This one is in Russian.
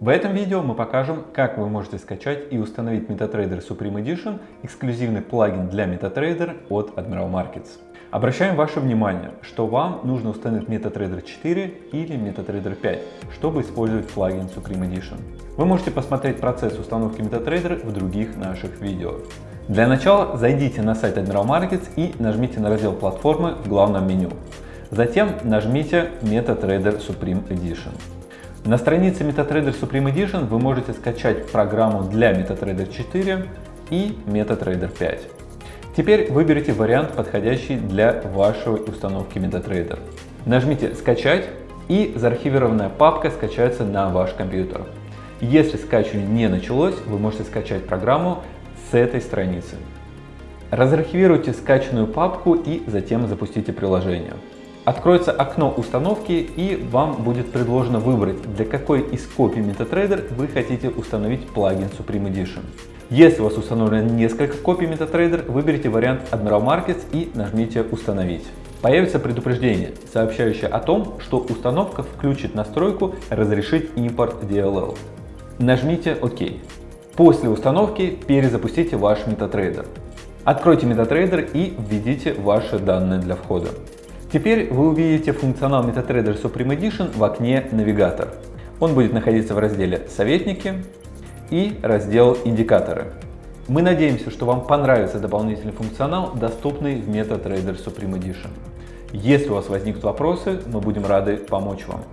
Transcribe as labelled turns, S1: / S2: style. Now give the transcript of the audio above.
S1: В этом видео мы покажем, как вы можете скачать и установить MetaTrader Supreme Edition, эксклюзивный плагин для MetaTrader от Admiral Markets. Обращаем ваше внимание, что вам нужно установить MetaTrader 4 или MetaTrader 5, чтобы использовать плагин Supreme Edition. Вы можете посмотреть процесс установки MetaTrader в других наших видео. Для начала зайдите на сайт Admiral Markets и нажмите на раздел платформы в главном меню. Затем нажмите MetaTrader Supreme Edition. На странице MetaTrader Supreme Edition вы можете скачать программу для MetaTrader 4 и MetaTrader 5. Теперь выберите вариант, подходящий для вашей установки MetaTrader. Нажмите «Скачать» и заархивированная папка скачается на ваш компьютер. Если скачивание не началось, вы можете скачать программу с этой страницы. Разархивируйте скачанную папку и затем запустите приложение. Откроется окно установки и вам будет предложено выбрать, для какой из копий MetaTrader вы хотите установить плагин Supreme Edition. Если у вас установлено несколько копий MetaTrader, выберите вариант Admiral Markets и нажмите «Установить». Появится предупреждение, сообщающее о том, что установка включит настройку «Разрешить импорт DLL». Нажмите «Ок». После установки перезапустите ваш MetaTrader. Откройте MetaTrader и введите ваши данные для входа. Теперь вы увидите функционал MetaTrader Supreme Edition в окне «Навигатор». Он будет находиться в разделе «Советники» и раздел «Индикаторы». Мы надеемся, что вам понравится дополнительный функционал, доступный в MetaTrader Supreme Edition. Если у вас возникнут вопросы, мы будем рады помочь вам.